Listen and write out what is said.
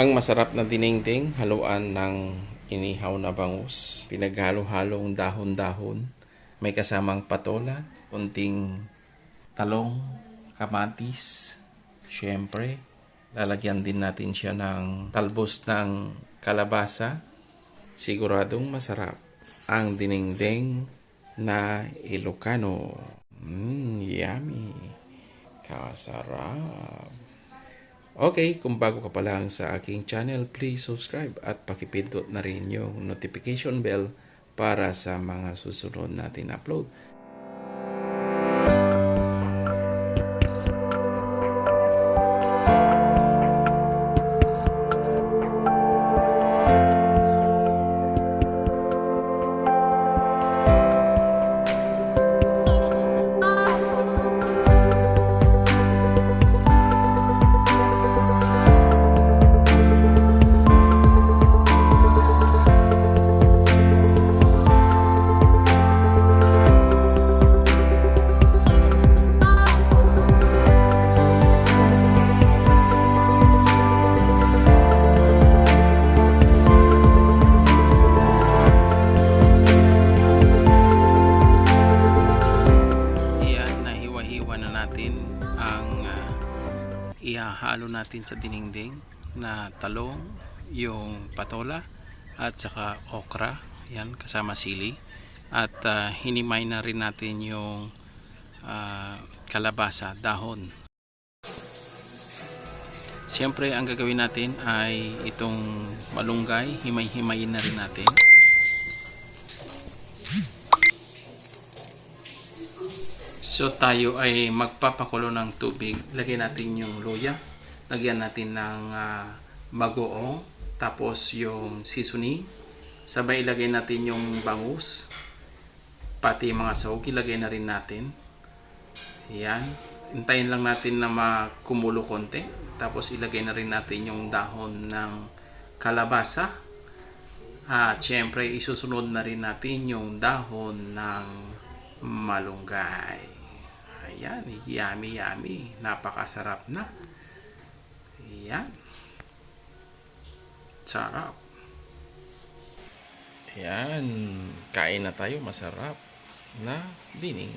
Ang masarap na dinengdeng, haluan ng inihaw na bangus, pinaghalo-halong dahon-dahon, may kasamang patola, kunting talong, kamatis, syempre, lalagyan din natin siya ng talbos ng kalabasa. Siguradong masarap ang dinengdeng na Ilocano. Mmm, yummy. Kasarap. Okay, kung bago ka pa lang sa aking channel, please subscribe at pakipindot na rin yung notification bell para sa mga susunod natin upload. Nahiwa-hiwa na natin ang ah, ihahalo natin sa dinengdeng na talong, yung patola at saka okra, yan kasama sili at ah, hinimay na rin natin yung ah, kalabasa, dahon. Siyempre ang gagawin natin ay itong malunggay, himay-himayin na rin natin. So tayo ay magpapakulo ng tubig. Lagyan natin yung luya. Lagyan natin ng ah, bagoong. Tapos yung seasoning. Sabay ilagay natin yung bangus. Pati mga sahog ilagay na rin natin. Yan. Hintayin lang natin na makumulo konti. Tapos ilagay na rin natin yung dahon ng kalabasa. At syempre isusunod na rin natin yung dahon ng malunggay. Ayan, yummy yummy. Napakasarap na. Ayan. Sarap. Ayan, kain na tayo masarap na dinding